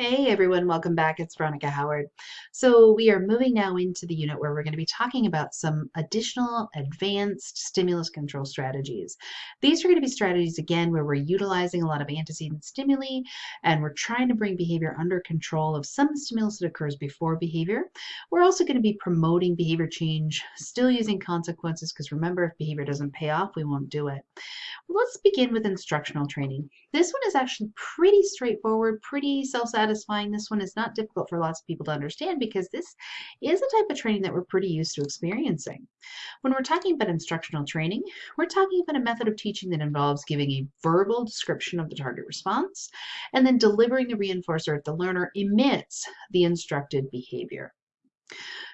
Hey everyone, welcome back. It's Veronica Howard. So we are moving now into the unit where we're going to be talking about some additional advanced stimulus control strategies. These are going to be strategies again where we're utilizing a lot of antecedent stimuli and we're trying to bring behavior under control of some stimulus that occurs before behavior. We're also going to be promoting behavior change, still using consequences because remember if behavior doesn't pay off, we won't do it. Let's begin with instructional training. This one is actually pretty straightforward, pretty self-satisfying. This one is not difficult for lots of people to understand because this is a type of training that we're pretty used to experiencing. When we're talking about instructional training, we're talking about a method of teaching that involves giving a verbal description of the target response and then delivering the reinforcer if the learner emits the instructed behavior.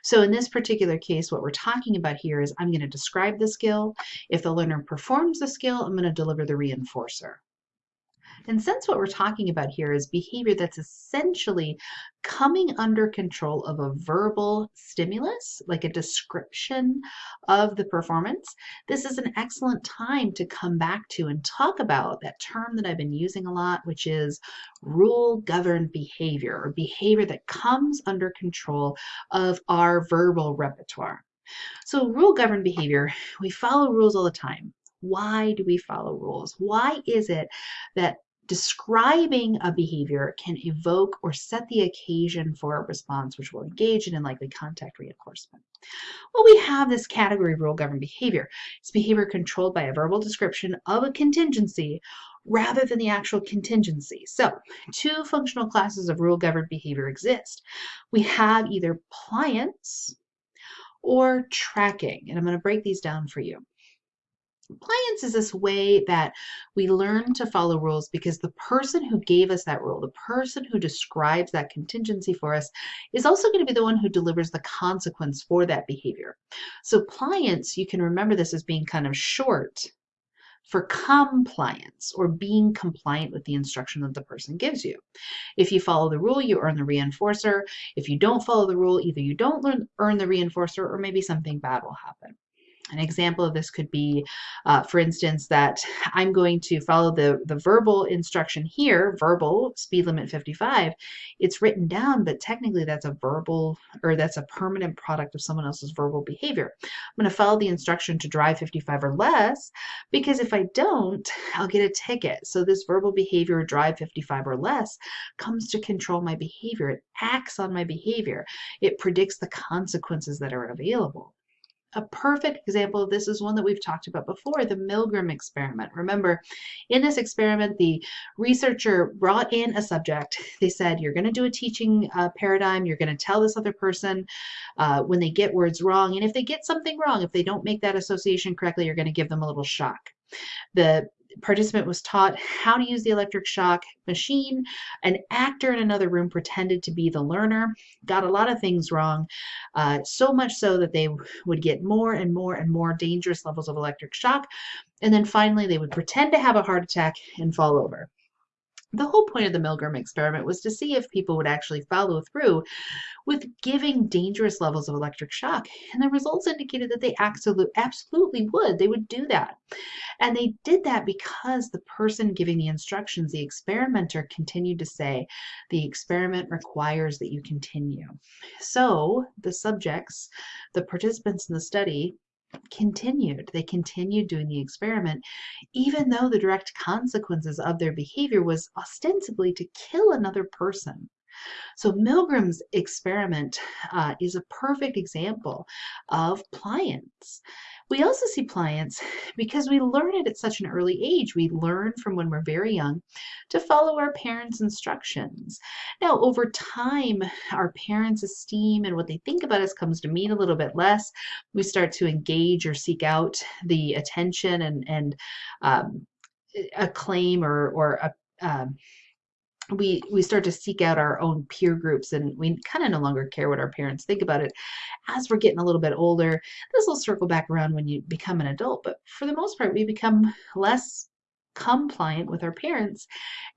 So in this particular case, what we're talking about here is I'm going to describe the skill. If the learner performs the skill, I'm going to deliver the reinforcer. And since what we're talking about here is behavior that's essentially coming under control of a verbal stimulus, like a description of the performance, this is an excellent time to come back to and talk about that term that I've been using a lot, which is rule governed behavior or behavior that comes under control of our verbal repertoire. So rule governed behavior, we follow rules all the time. Why do we follow rules? Why is it that describing a behavior can evoke or set the occasion for a response which will engage in and likely contact reinforcement. Well, we have this category of rule governed behavior. It's behavior controlled by a verbal description of a contingency rather than the actual contingency. So two functional classes of rule governed behavior exist. We have either pliance or tracking, and I'm going to break these down for you. Compliance is this way that we learn to follow rules because the person who gave us that rule, the person who describes that contingency for us, is also going to be the one who delivers the consequence for that behavior. So pliance, you can remember this as being kind of short for compliance or being compliant with the instruction that the person gives you. If you follow the rule, you earn the reinforcer. If you don't follow the rule, either you don't learn, earn the reinforcer or maybe something bad will happen. An example of this could be, uh, for instance, that I'm going to follow the, the verbal instruction here, verbal speed limit 55. It's written down, but technically that's a verbal or that's a permanent product of someone else's verbal behavior. I'm going to follow the instruction to drive 55 or less because if I don't, I'll get a ticket. So this verbal behavior, drive 55 or less, comes to control my behavior. It acts on my behavior. It predicts the consequences that are available. A perfect example of this is one that we've talked about before, the Milgram experiment. Remember, in this experiment, the researcher brought in a subject. They said, you're going to do a teaching uh, paradigm. You're going to tell this other person uh, when they get words wrong. And if they get something wrong, if they don't make that association correctly, you're going to give them a little shock. The participant was taught how to use the electric shock machine. An actor in another room pretended to be the learner, got a lot of things wrong, uh, so much so that they would get more and more and more dangerous levels of electric shock. And then finally, they would pretend to have a heart attack and fall over. The whole point of the Milgram experiment was to see if people would actually follow through with giving dangerous levels of electric shock. And the results indicated that they absolutely would. They would do that. And they did that because the person giving the instructions, the experimenter, continued to say, the experiment requires that you continue. So the subjects, the participants in the study, continued. They continued doing the experiment, even though the direct consequences of their behavior was ostensibly to kill another person. So Milgram's experiment uh, is a perfect example of pliance. We also see pliance because we learn it at such an early age. We learn from when we're very young to follow our parents' instructions. Now, over time, our parents' esteem and what they think about us comes to mean a little bit less. We start to engage or seek out the attention and, and um, acclaim or, or a, um, we we start to seek out our own peer groups and we kind of no longer care what our parents think about it. As we're getting a little bit older this will circle back around when you become an adult but for the most part we become less compliant with our parents.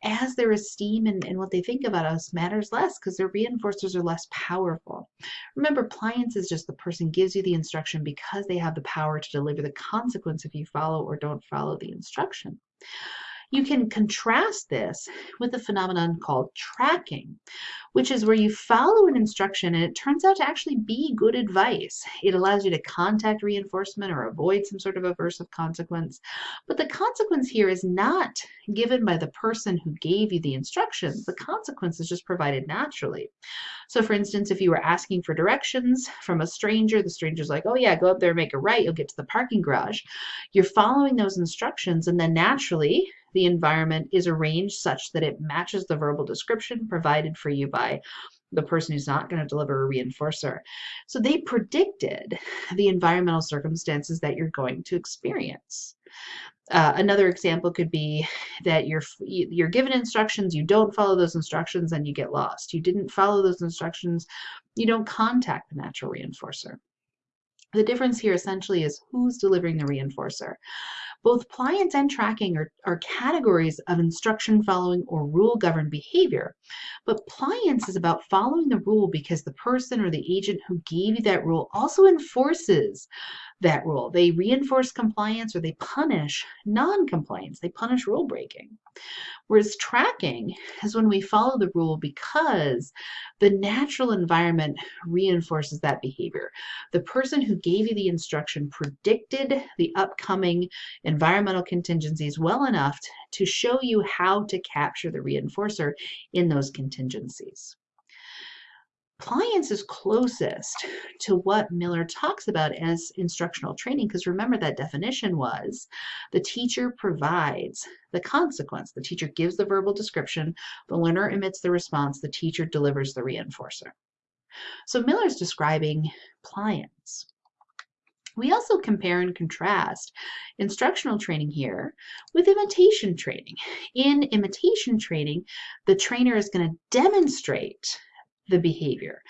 As their esteem and, and what they think about us matters less because their reinforcers are less powerful. Remember pliance is just the person gives you the instruction because they have the power to deliver the consequence if you follow or don't follow the instruction You can contrast this with a phenomenon called tracking, which is where you follow an instruction and it turns out to actually be good advice. It allows you to contact reinforcement or avoid some sort of aversive consequence. But the consequence here is not given by the person who gave you the instructions. The consequence is just provided naturally. So for instance, if you were asking for directions from a stranger, the stranger's like, oh yeah, go up there, make a right, you'll get to the parking garage. You're following those instructions and then naturally the environment is arranged such that it matches the verbal description provided for you by the person who's not going to deliver a reinforcer. So they predicted the environmental circumstances that you're going to experience. Uh, another example could be that you're you're given instructions, you don't follow those instructions, and you get lost. You didn't follow those instructions, you don't contact the natural reinforcer. The difference here essentially is who's delivering the reinforcer. Both pliance and tracking are, are categories of instruction following or rule governed behavior. But pliance is about following the rule because the person or the agent who gave you that rule also enforces that rule. They reinforce compliance or they punish non-compliance. They punish rule breaking. Whereas tracking is when we follow the rule because the natural environment reinforces that behavior. The person who gave you the instruction predicted the upcoming environmental contingencies well enough to show you how to capture the reinforcer in those contingencies. Pliance is closest to what Miller talks about as instructional training, because remember that definition was the teacher provides the consequence. The teacher gives the verbal description, the learner emits the response, the teacher delivers the reinforcer. So Miller's describing pliance. We also compare and contrast instructional training here with imitation training. In imitation training, the trainer is going to demonstrate the behavior.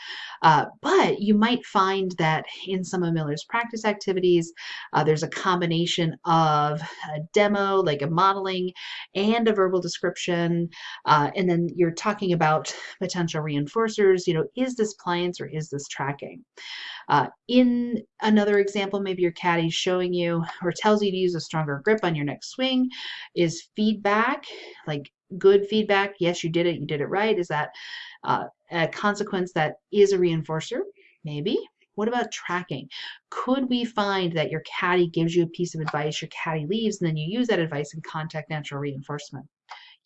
Uh, but you might find that in some of Miller's practice activities, uh, there's a combination of a demo, like a modeling, and a verbal description. Uh, and then you're talking about potential reinforcers. You know, is this pliance or is this tracking? Uh, in another example, maybe your caddy's showing you or tells you to use a stronger grip on your next swing. Is feedback, like good feedback, yes, you did it, you did it right. Is that uh, a consequence that is a reinforcer? Maybe. What about tracking? Could we find that your caddy gives you a piece of advice, your caddy leaves, and then you use that advice and contact natural reinforcement?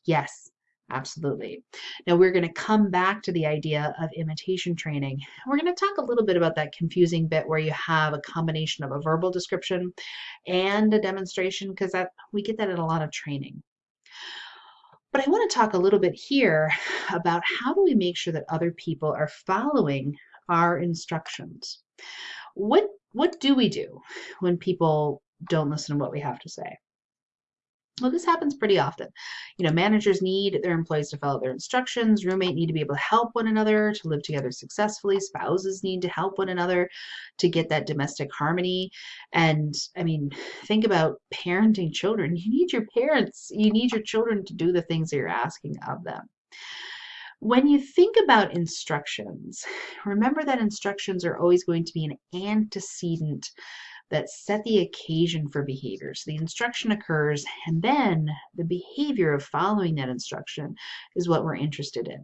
Yes, absolutely. Now we're going to come back to the idea of imitation training. We're going to talk a little bit about that confusing bit where you have a combination of a verbal description and a demonstration because that we get that in a lot of training. But I want to talk a little bit here about how do we make sure that other people are following our instructions. What, what do we do when people don't listen to what we have to say? Well, this happens pretty often. You know, managers need their employees to follow their instructions. Roommate need to be able to help one another to live together successfully. Spouses need to help one another to get that domestic harmony. And I mean, think about parenting children. You need your parents, you need your children to do the things that you're asking of them. When you think about instructions, remember that instructions are always going to be an antecedent that set the occasion for behavior. So the instruction occurs, and then the behavior of following that instruction is what we're interested in.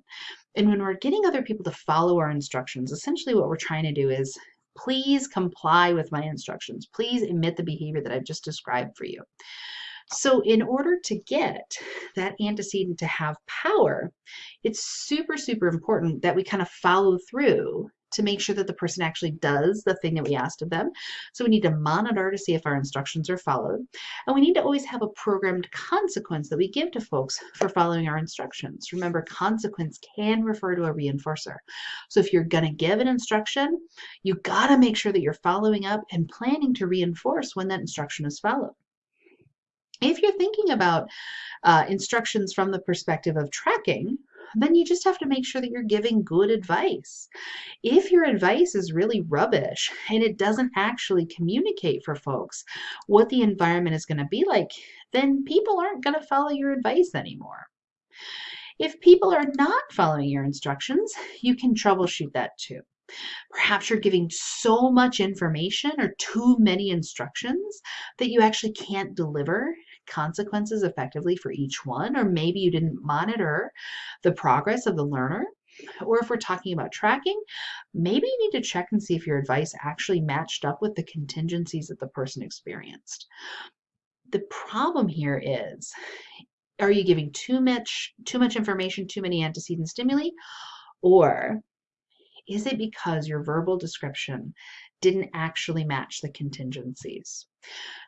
And when we're getting other people to follow our instructions, essentially what we're trying to do is please comply with my instructions. Please emit the behavior that I've just described for you. So in order to get that antecedent to have power, it's super, super important that we kind of follow through to make sure that the person actually does the thing that we asked of them. So we need to monitor to see if our instructions are followed. And we need to always have a programmed consequence that we give to folks for following our instructions. Remember, consequence can refer to a reinforcer. So if you're going to give an instruction, you got to make sure that you're following up and planning to reinforce when that instruction is followed. If you're thinking about uh, instructions from the perspective of tracking, then you just have to make sure that you're giving good advice. If your advice is really rubbish and it doesn't actually communicate for folks what the environment is going to be like, then people aren't going to follow your advice anymore. If people are not following your instructions, you can troubleshoot that too. Perhaps you're giving so much information or too many instructions that you actually can't deliver consequences effectively for each one, or maybe you didn't monitor the progress of the learner. Or if we're talking about tracking, maybe you need to check and see if your advice actually matched up with the contingencies that the person experienced. The problem here is are you giving too much too much information, too many antecedent stimuli, or is it because your verbal description didn't actually match the contingencies?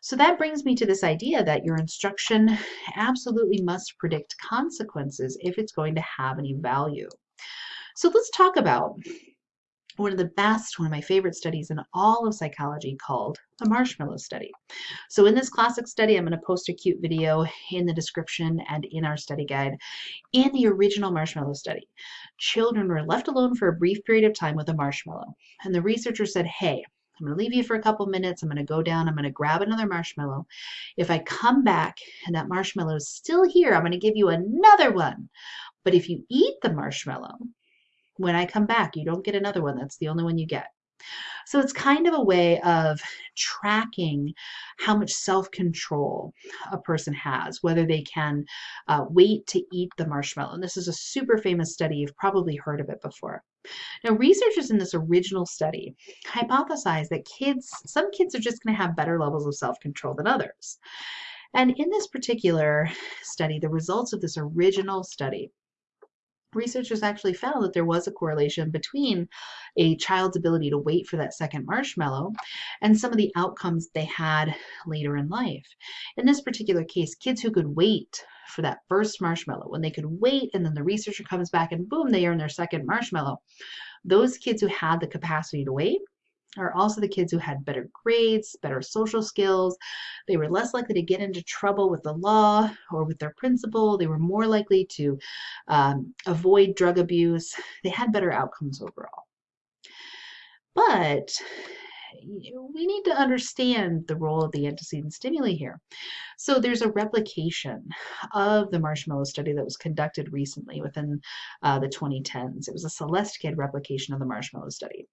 So that brings me to this idea that your instruction absolutely must predict consequences if it's going to have any value. So let's talk about one of the best, one of my favorite studies in all of psychology called the marshmallow study. So in this classic study, I'm going to post a cute video in the description and in our study guide. In the original marshmallow study, children were left alone for a brief period of time with a marshmallow. And the researcher said, hey, I'm going to leave you for a couple minutes. I'm going to go down. I'm going to grab another marshmallow. If I come back and that marshmallow is still here, I'm going to give you another one. But if you eat the marshmallow, when I come back, you don't get another one. That's the only one you get. So it's kind of a way of tracking how much self control a person has, whether they can uh, wait to eat the marshmallow. And this is a super famous study. You've probably heard of it before. Now, researchers in this original study hypothesized that kids, some kids are just going to have better levels of self control than others. And in this particular study, the results of this original study researchers actually found that there was a correlation between a child's ability to wait for that second marshmallow and some of the outcomes they had later in life. In this particular case, kids who could wait for that first marshmallow, when they could wait and then the researcher comes back and boom, they earn their second marshmallow. Those kids who had the capacity to wait are also the kids who had better grades, better social skills. They were less likely to get into trouble with the law or with their principal. They were more likely to um, avoid drug abuse. They had better outcomes overall. But we need to understand the role of the antecedent stimuli here. So there's a replication of the marshmallow study that was conducted recently within uh, the 2010s. It was a Celeste Kidd replication of the marshmallow study.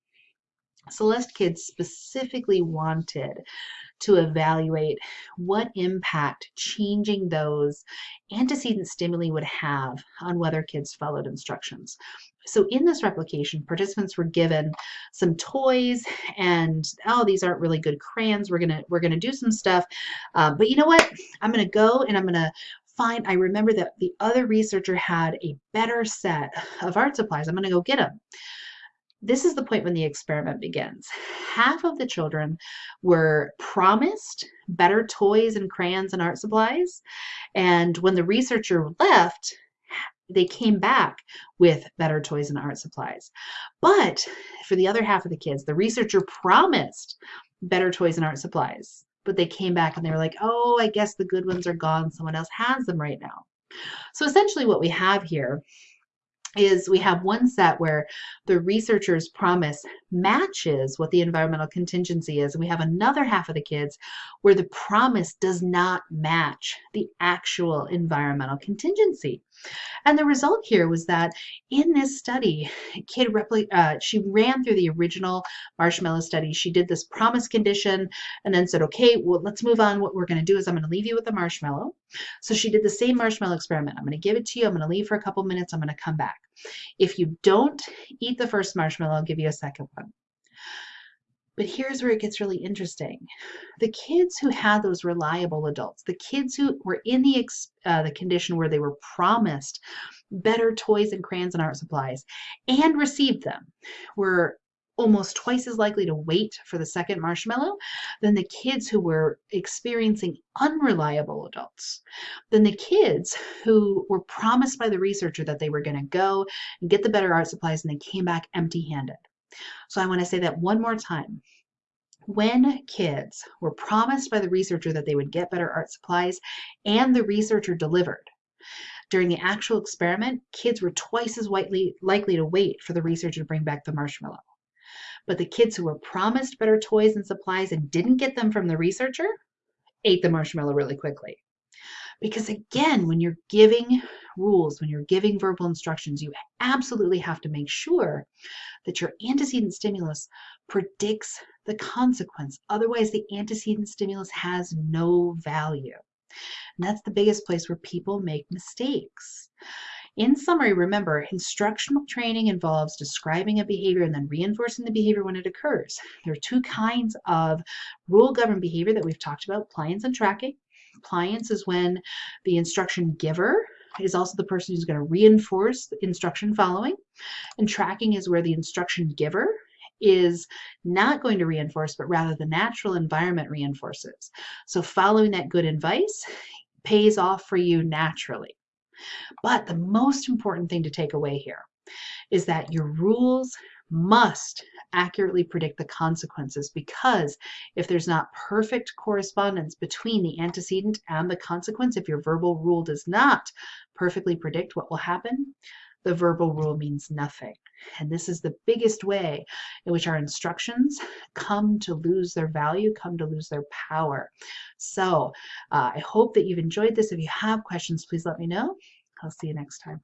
Celeste Kidd's specifically wanted to evaluate what impact changing those antecedent stimuli would have on whether kids followed instructions. So in this replication, participants were given some toys and, oh, these aren't really good crayons. We're gonna we're gonna do some stuff. Uh, but you know what? I'm gonna go and I'm gonna find, I remember that the other researcher had a better set of art supplies. I'm gonna go get them. This is the point when the experiment begins. Half of the children were promised better toys and crayons and art supplies. And when the researcher left, they came back with better toys and art supplies. But for the other half of the kids, the researcher promised better toys and art supplies. But they came back and they were like, oh, I guess the good ones are gone. Someone else has them right now. So essentially, what we have here is we have one set where the researcher's promise matches what the environmental contingency is. And we have another half of the kids where the promise does not match the actual environmental contingency and the result here was that in this study, Kidd uh, she ran through the original marshmallow study. She did this promise condition and then said, okay, well, let's move on. What we're going to do is I'm going to leave you with the marshmallow. So she did the same marshmallow experiment. I'm going to give it to you. I'm going to leave for a couple minutes. I'm going to come back. If you don't eat the first marshmallow, I'll give you a second one. But here's where it gets really interesting. The kids who had those reliable adults, the kids who were in the uh, the condition where they were promised better toys and crayons and art supplies and received them, were almost twice as likely to wait for the second marshmallow than the kids who were experiencing unreliable adults, than the kids who were promised by the researcher that they were going to go and get the better art supplies and they came back empty handed. So I want to say that one more time. When kids were promised by the researcher that they would get better art supplies and the researcher delivered, during the actual experiment, kids were twice as likely, likely to wait for the researcher to bring back the marshmallow. But the kids who were promised better toys and supplies and didn't get them from the researcher ate the marshmallow really quickly. Because again, when you're giving rules, when you're giving verbal instructions, you absolutely have to make sure that your antecedent stimulus predicts the consequence. Otherwise, the antecedent stimulus has no value. And that's the biggest place where people make mistakes. In summary, remember, instructional training involves describing a behavior and then reinforcing the behavior when it occurs. There are two kinds of rule-governed behavior that we've talked about, pliance and tracking. Pliance is when the instruction giver is also the person who's going to reinforce the instruction following. And tracking is where the instruction giver is not going to reinforce, but rather the natural environment reinforces. So following that good advice pays off for you naturally. But the most important thing to take away here is that your rules must accurately predict the consequences because if there's not perfect correspondence between the antecedent and the consequence, if your verbal rule does not perfectly predict what will happen, the verbal rule means nothing. And this is the biggest way in which our instructions come to lose their value, come to lose their power. So uh, I hope that you've enjoyed this. If you have questions, please let me know. I'll see you next time.